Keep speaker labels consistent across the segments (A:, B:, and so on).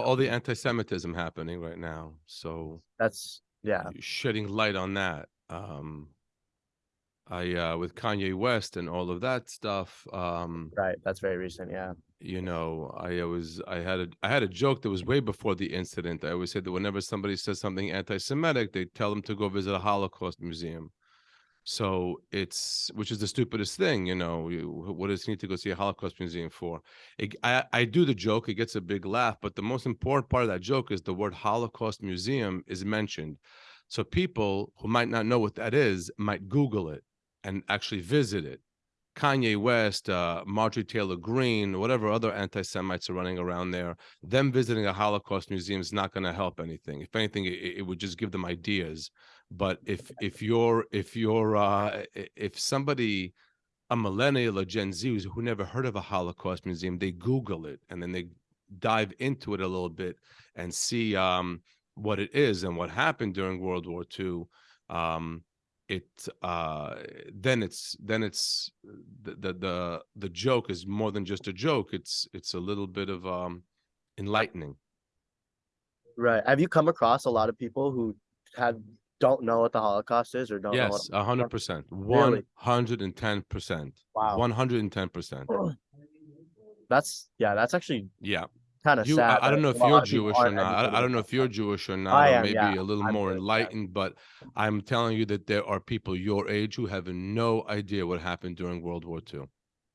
A: all the anti-Semitism happening right now. So
B: That's yeah.
A: shedding light on that. Um, I uh, with Kanye West and all of that stuff. Um,
B: Right. That's very recent. Yeah.
A: you know, I was I had a I had a joke that was way before the incident. I always said that whenever somebody says something anti-Semitic, they tell them to go visit a Holocaust museum. So it's which is the stupidest thing, you know. What does he need to go see a Holocaust museum for? It, I I do the joke; it gets a big laugh, but the most important part of that joke is the word Holocaust museum is mentioned. So people who might not know what that is might Google it and actually visit it. Kanye West, uh, Marjorie Taylor Greene, whatever other anti-Semites are running around there, them visiting a Holocaust museum is not going to help anything. If anything, it, it would just give them ideas. But if if you're if you're uh, if somebody a millennial or Gen Z who never heard of a Holocaust museum, they Google it and then they dive into it a little bit and see um, what it is and what happened during World War II. Um, it uh, then it's then it's the, the the joke is more than just a joke. It's it's a little bit of um, enlightening.
B: Right. Have you come across a lot of people who have don't know what the Holocaust is or don't know
A: Yes, a hundred percent, hundred and ten percent,
B: Wow.
A: one hundred and ten percent.
B: That's yeah, that's actually
A: Yeah.
B: kind of sad.
A: I, I don't know if you're Jewish or
B: aren't.
A: I, I don't know if you're. Jewish or not.
B: I
A: not, or
B: am,
A: maybe
B: yeah.
A: a little
B: I'm
A: more enlightened, but I'm telling you that there are people your age who have no idea what happened during World War II.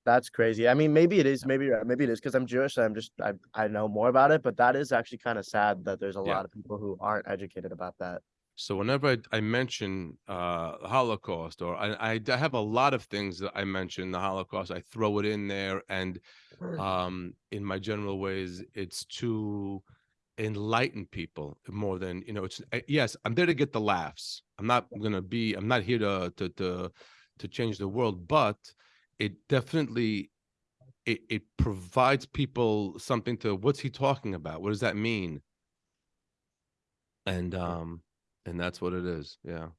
B: That's crazy. I mean, maybe it is, maybe maybe it is because I'm Jewish. and I'm just I I know more about it, but that is actually kind of sad that there's a
A: Yeah.
B: lot of people who aren't educated about that.
A: So whenever I, I mention uh, Holocaust, or I I have a lot of things that I mention the Holocaust, I throw it in there, and um, in my general ways, it's to enlighten people more than you know. It's uh, yes, I'm there to get the laughs. I'm not gonna be. I'm not here to to to to change the world, but it definitely it, it provides people something to what's he talking about? What does that mean? And um and that's what it is. Yeah.